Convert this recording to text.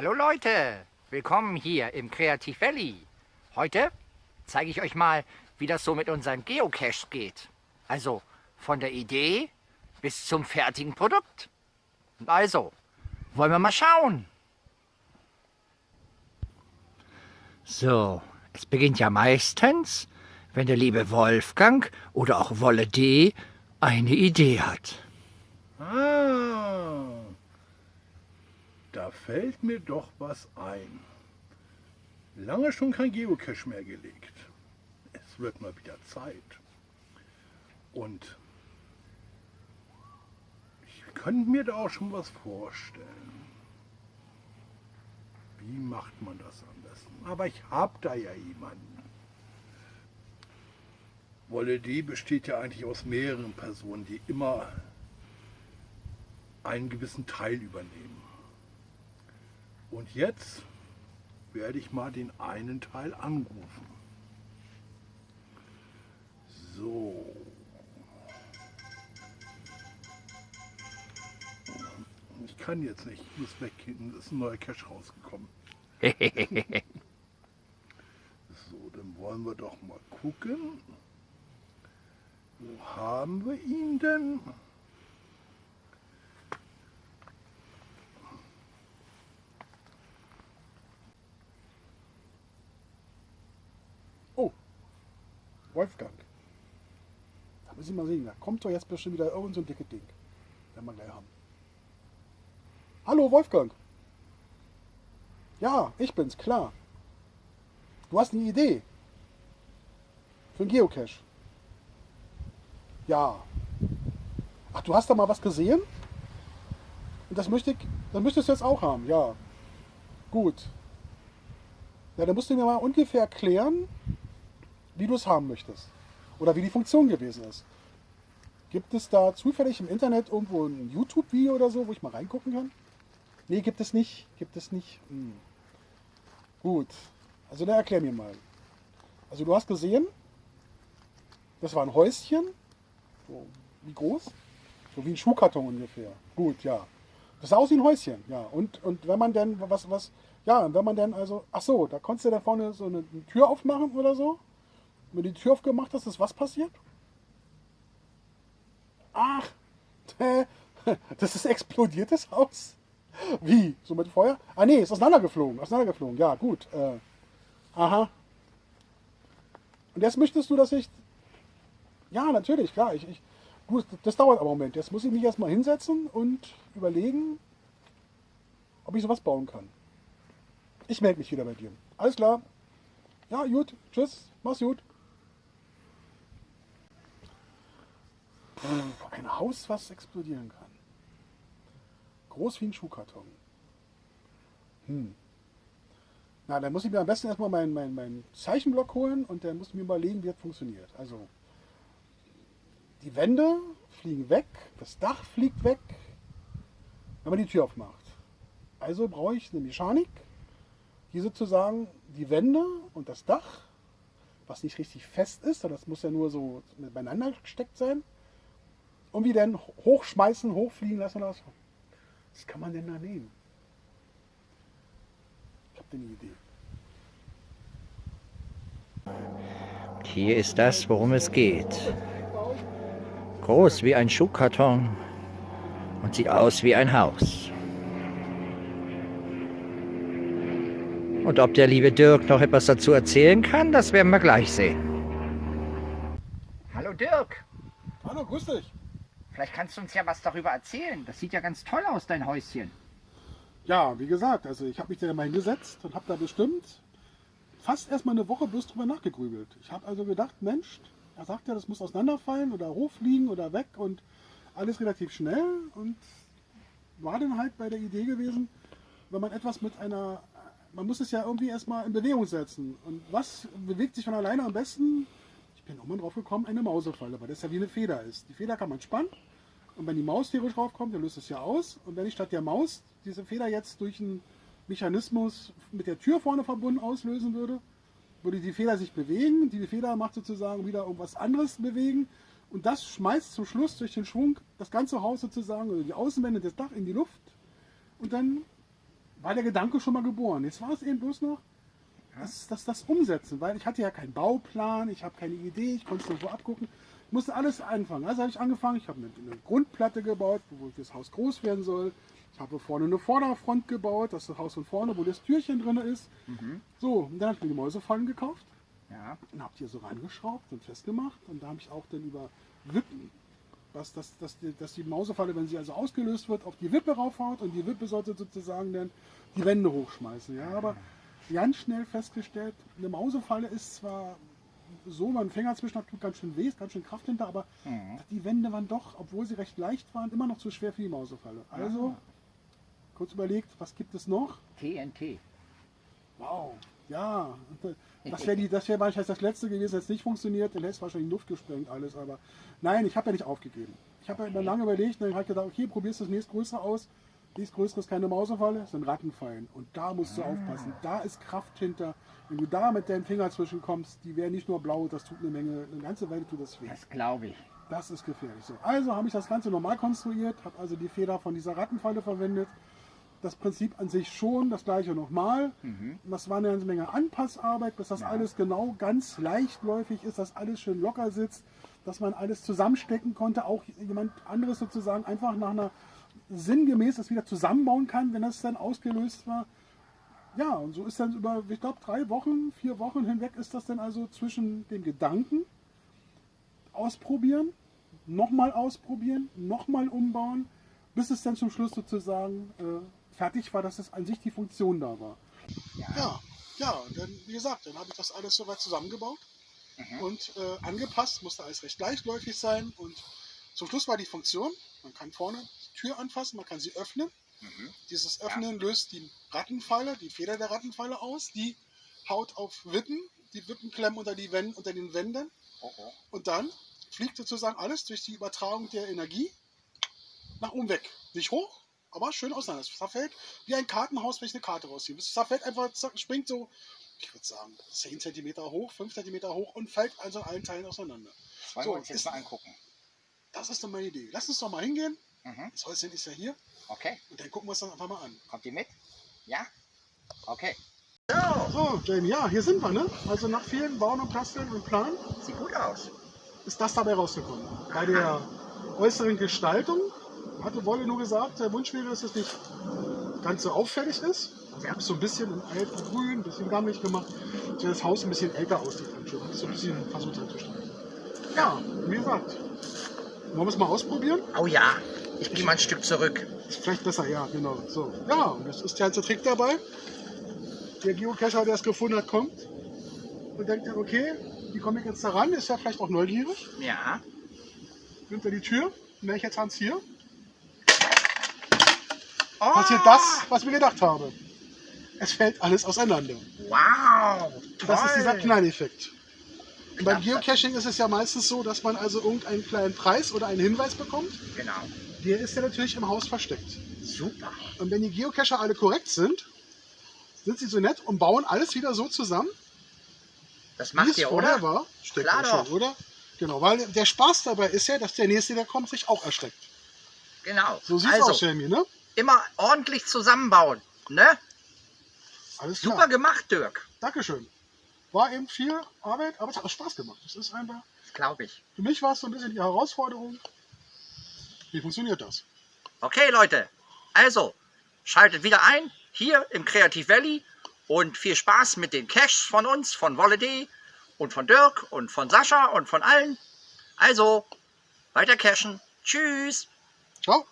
Hallo Leute, willkommen hier im Kreativ Valley. Heute zeige ich euch mal, wie das so mit unseren Geocaches geht. Also von der Idee bis zum fertigen Produkt. Also, wollen wir mal schauen. So, es beginnt ja meistens, wenn der liebe Wolfgang oder auch Wolle D eine Idee hat. Ah, fällt mir doch was ein. Lange schon kein Geocache mehr gelegt. Es wird mal wieder Zeit. Und ich könnte mir da auch schon was vorstellen. Wie macht man das am besten? Aber ich habe da ja jemanden. Wolle D besteht ja eigentlich aus mehreren Personen, die immer einen gewissen Teil übernehmen. Und jetzt werde ich mal den einen Teil anrufen. So. Ich kann jetzt nicht, ich muss weggehen, es ist ein neuer Cache rausgekommen. so, dann wollen wir doch mal gucken. Wo haben wir ihn denn? Oh, Wolfgang. Da müssen wir mal sehen, da kommt doch jetzt bestimmt wieder irgend so ein dickes Ding. Werden wir gleich haben. Hallo Wolfgang. Ja, ich bin's, klar. Du hast eine Idee. Für einen Geocache. Ja. Ach, du hast da mal was gesehen? Und das möchte ich, das möchtest du jetzt auch haben, ja. Gut. Ja, dann musst du mir mal ungefähr erklären, wie du es haben möchtest. Oder wie die Funktion gewesen ist. Gibt es da zufällig im Internet irgendwo ein YouTube-Video oder so, wo ich mal reingucken kann? Nee, gibt es nicht. Gibt es nicht. Hm. Gut. Also dann erklär mir mal. Also du hast gesehen, das war ein Häuschen. So, wie groß? So wie ein Schuhkarton ungefähr. Gut, ja. Das sah aus wie ein Häuschen, ja. Und, und wenn man denn, was, was, ja, wenn man denn also, ach so, da konntest du da vorne so eine, eine Tür aufmachen oder so. Wenn du die Tür aufgemacht hast, ist was passiert? Ach, das ist explodiertes Haus. Wie? So mit Feuer? Ah nee, ist auseinandergeflogen. Auseinandergeflogen, ja, gut. Äh, aha. Und jetzt möchtest du, dass ich. Ja, natürlich, klar. Ich, ich, gut, das dauert aber einen Moment. Jetzt muss ich mich erstmal hinsetzen und überlegen, ob ich sowas bauen kann. Ich melde mich wieder bei dir. Alles klar. Ja, gut. Tschüss. Mach's gut. Ein Haus, was explodieren kann. Groß wie ein Schuhkarton. Hm. Na, dann muss ich mir am besten erstmal meinen mein, mein Zeichenblock holen und dann muss ich mir überlegen, wie das funktioniert. Also, die Wände fliegen weg, das Dach fliegt weg, wenn man die Tür aufmacht. Also brauche ich eine Mechanik, die sozusagen die Wände und das Dach, was nicht richtig fest ist, sondern das muss ja nur so beieinander gesteckt sein, irgendwie dann hochschmeißen, hochfliegen lassen oder so. Was kann man denn da nehmen? Ich habe eine Idee. Und hier ist das, worum es geht. Groß wie ein Schuhkarton und sieht aus wie ein Haus. Und ob der liebe Dirk noch etwas dazu erzählen kann, das werden wir gleich sehen. Hallo Dirk, Hallo, grüß dich. Vielleicht kannst du uns ja was darüber erzählen. Das sieht ja ganz toll aus, dein Häuschen. Ja, wie gesagt, also ich habe mich da mal hingesetzt und habe da bestimmt fast erstmal eine Woche bloß drüber nachgegrübelt. Ich habe also gedacht, Mensch, er sagt ja, das muss auseinanderfallen oder hochfliegen oder weg und alles relativ schnell und war dann halt bei der Idee gewesen, wenn man etwas mit einer, man muss es ja irgendwie erstmal in Bewegung setzen. Und was bewegt sich von alleine am besten? Bin irgendwann drauf gekommen, eine Mausefalle, weil das ja wie eine Feder ist. Die Feder kann man spannen und wenn die Maus theoretisch draufkommt, dann löst es ja aus. Und wenn ich statt der Maus diese Feder jetzt durch einen Mechanismus mit der Tür vorne verbunden auslösen würde, würde die Feder sich bewegen. Die Feder macht sozusagen wieder irgendwas anderes bewegen. Und das schmeißt zum Schluss durch den Schwung das ganze Haus sozusagen, oder die Außenwände des Dach in die Luft. Und dann war der Gedanke schon mal geboren. Jetzt war es eben bloß noch das, das, das Umsetzen, weil ich hatte ja keinen Bauplan, ich habe keine Idee, ich konnte es nur so abgucken. Ich musste alles anfangen. Also habe ich angefangen, ich habe eine, eine Grundplatte gebaut, wo das Haus groß werden soll. Ich habe vorne eine Vorderfront gebaut, das Haus von vorne, wo das Türchen drin ist. So, und dann habe ich mir die Mäusefallen gekauft Ja. und habe die so reingeschraubt und festgemacht. Und da habe ich auch dann über Wippen, was, dass, dass, die, dass die Mausefalle, wenn sie also ausgelöst wird, auf die Wippe raufhaut und die Wippe sollte sozusagen dann die Wände hochschmeißen. Ja, aber ganz schnell festgestellt, eine Mausefalle ist zwar so, mein Finger zwischen hat tut ganz schön weh, ist ganz schön Kraft hinter, aber die Wände waren doch, obwohl sie recht leicht waren, immer noch zu schwer für die Mausefalle. Also, kurz überlegt, was gibt es noch? TNT. Wow, ja. Das wäre das wäre wahrscheinlich das letzte gewesen, das nicht funktioniert. Dann hätte es wahrscheinlich in Luft gesprengt alles. Aber nein, ich habe ja nicht aufgegeben. Ich habe ja immer lange überlegt und dann habe ich gedacht, okay, probierst das nächstgrößere aus. Nächstgrößere ist keine Mausefalle, ist ein Rattenfallen. Und da musst du aufpassen. Da ist Kraft hinter. Wenn du da mit deinem Finger zwischenkommst, die wäre nicht nur blau, das tut eine Menge, eine ganze Weile tut das weh. Das glaube ich. Das ist gefährlich. So, also habe ich das Ganze normal konstruiert, habe also die Feder von dieser Rattenfalle verwendet. Das Prinzip an sich schon, das gleiche nochmal. Das war eine ganze Menge Anpassarbeit, bis das alles genau ganz leichtläufig ist, dass alles schön locker sitzt, dass man alles zusammenstecken konnte, auch jemand anderes sozusagen einfach nach einer sinngemäß das wieder zusammenbauen kann, wenn das dann ausgelöst war. Ja, und so ist dann über, ich glaube, drei Wochen, vier Wochen hinweg ist das dann also zwischen dem Gedanken, ausprobieren, nochmal ausprobieren, nochmal umbauen, bis es dann zum Schluss sozusagen äh, fertig war, dass es an sich die Funktion da war. Ja, ja, dann, wie gesagt, dann habe ich das alles soweit zusammengebaut und äh, angepasst, musste alles recht leichtläufig sein und zum Schluss war die Funktion, man kann vorne Tür anfassen, man kann sie öffnen. Dieses Öffnen löst die Rattenfalle, die Feder der Rattenfalle aus, die haut auf Wippen, die Wippen klemmen unter, die Wän- unter den Wänden Oh, oh. und dann fliegt sozusagen alles durch die Übertragung der Energie nach oben weg. Nicht hoch, aber schön auseinander. Es zerfällt wie ein Kartenhaus, wenn ich eine Karte rausziehe. Es zerfällt einfach, springt so, ich würde sagen, 10 cm hoch, 5 cm hoch und fällt also in allen Teilen auseinander. Das wollen So, wir uns jetzt ist- mal angucken. Das ist doch meine Idee. Lass uns doch mal hingehen. Mhm. Das Häuschen ist ja hier Okay. und dann gucken wir uns das einfach mal an. Kommt ihr mit? Ja? Okay. So, Jamie, ja, hier sind wir, ne? Also nach vielen Bauen und Basteln und Plan Sieht gut aus. ist das dabei rausgekommen. Bei der äußeren Gestaltung hatte Wolle nur gesagt, der Wunsch wäre, dass es nicht ganz so auffällig ist. Also ich habe es so ein bisschen in alten Grün, ein bisschen gammelig gemacht, dass das Haus ein bisschen älter aussieht. Schon. So ein bisschen versucht anzustellen. Ja, wie gesagt, wollen wir es mal ausprobieren? Oh ja. Ich gehe mal ein Stück zurück. Ist vielleicht besser, ja, genau. So. Ja, und jetzt ist der ganze Trick dabei. Der Geocacher, der es gefunden hat, kommt und denkt dann, okay, wie komme ich jetzt da ran? Ist ja vielleicht auch neugierig. Ja. Nimmt er die Tür, und jetzt Hans hier, Oh, passiert das, was mir gedacht habe. Es fällt alles auseinander. Wow. Das ist dieser toll. Knalleffekt. Und beim. Geocaching ist es ja meistens so, dass man also irgendeinen kleinen Preis oder einen Hinweis bekommt. Genau. Der ist ja natürlich im Haus versteckt. Super. Und wenn die Geocacher alle korrekt sind, sind sie so nett und bauen alles wieder so zusammen, Das macht ihr, oder? war. Steckt Klar schon, doch. oder? Genau, weil der Spaß dabei ist ja, dass der Nächste, der kommt, sich auch ersteckt. Genau. So sieht's also, aus, Jamie, ne? immer ordentlich zusammenbauen. Ne? Alles Super klar. gemacht, Dirk. Dankeschön. War eben viel Arbeit, aber es hat auch Spaß gemacht. Das ist einfach, glaube ich. für mich war es so ein bisschen die Herausforderung. Wie funktioniert das? Okay, Leute. Also, schaltet wieder ein hier im Creative Valley und viel Spaß mit den Caches von uns, von Wolle.de und von Dirk und von Sascha und von allen. Also, weiter cashen. Tschüss. Ciao.